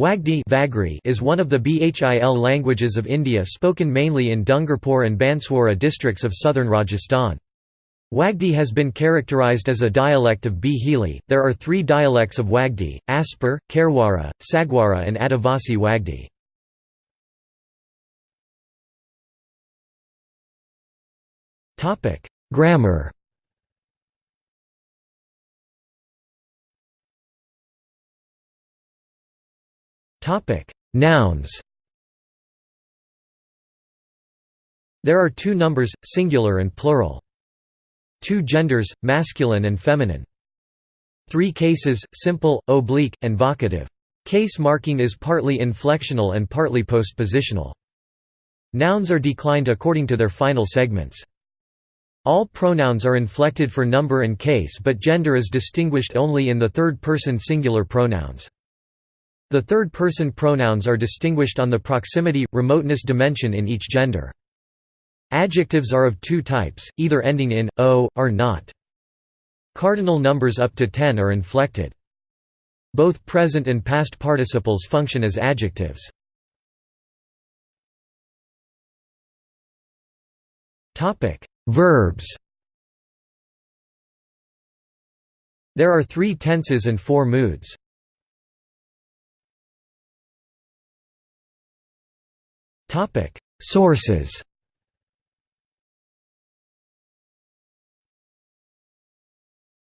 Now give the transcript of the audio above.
Wagdi is one of the Bhil languages of India spoken mainly in Dungarpur and Banswara districts of southern Rajasthan. Wagdi has been characterized as a dialect of Bhili. There are three dialects of Wagdi, Aspur, Kharwara, Sagwara and Adivasi Wagdi. Grammar Topic: Nouns. There are two numbers, singular and plural. Two genders, masculine and feminine. Three cases, simple, oblique, and vocative. Case marking is partly inflectional and partly postpositional. Nouns are declined according to their final segments. All pronouns are inflected for number and case but gender is distinguished only in the third-person singular pronouns. The third-person pronouns are distinguished on the proximity, remoteness dimension in each gender. Adjectives are of two types, either ending in o, or not. Cardinal numbers up to 10 are inflected. Both present and past participles function as adjectives. Verbs There are three tenses and four moods. Topic: Sources.